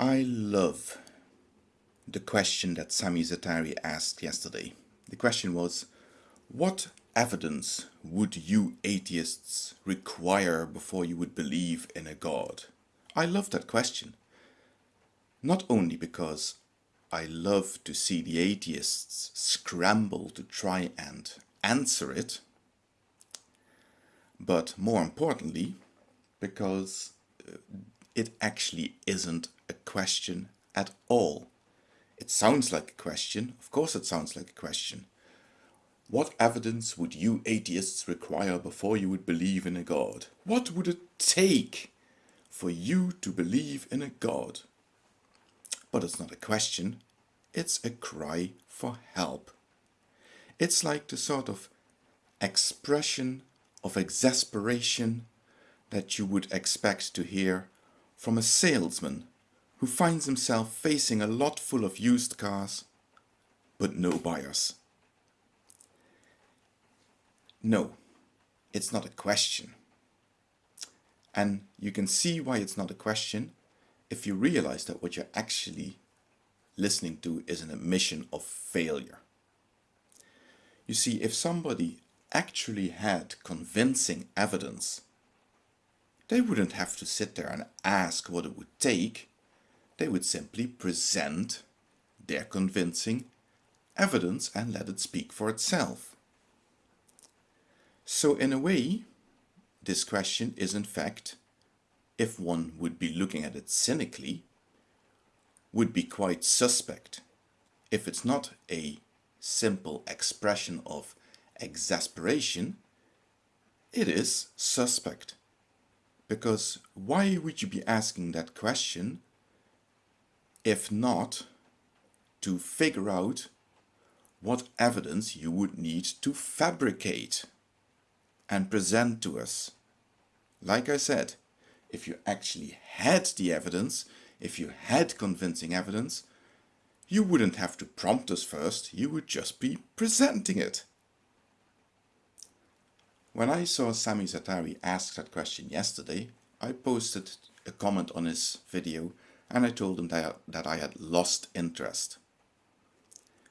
I love the question that Sami Zaatari asked yesterday. The question was, what evidence would you atheists require before you would believe in a God? I love that question. Not only because I love to see the atheists scramble to try and answer it, but more importantly, because uh, it actually isn't a question at all. It sounds like a question, of course it sounds like a question. What evidence would you atheists require before you would believe in a God? What would it take for you to believe in a God? But it's not a question, it's a cry for help. It's like the sort of expression of exasperation that you would expect to hear from a salesman who finds himself facing a lot full of used cars, but no buyers. No, it's not a question. And you can see why it's not a question if you realize that what you're actually listening to is an admission of failure. You see, if somebody actually had convincing evidence, they wouldn't have to sit there and ask what it would take. They would simply present their convincing evidence and let it speak for itself. So in a way, this question is in fact, if one would be looking at it cynically, would be quite suspect. If it's not a simple expression of exasperation, it is suspect. Because why would you be asking that question if not to figure out what evidence you would need to fabricate and present to us? Like I said, if you actually had the evidence, if you had convincing evidence, you wouldn't have to prompt us first, you would just be presenting it. When I saw Sami Zaatari ask that question yesterday, I posted a comment on his video and I told him that, that I had lost interest.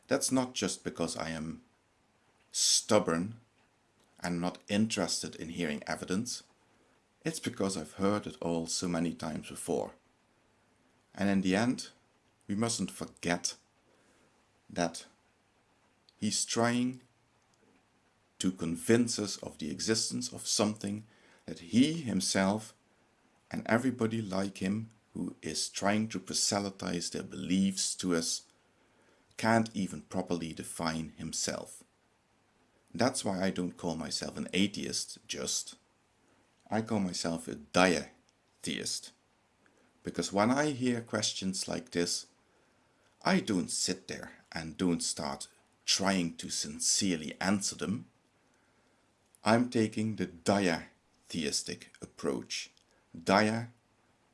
That's not just because I am stubborn and not interested in hearing evidence. It's because I've heard it all so many times before. And in the end, we mustn't forget that he's trying to convince us of the existence of something that he himself and everybody like him who is trying to proselytize their beliefs to us can't even properly define himself. That's why I don't call myself an atheist just. I call myself a diatheist. Because when I hear questions like this, I don't sit there and don't start trying to sincerely answer them. I'm taking the diatheistic approach. Dia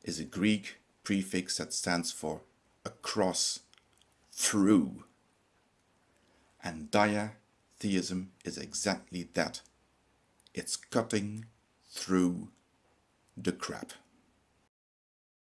is a Greek prefix that stands for across, through. And diatheism is exactly that. It's cutting through the crap.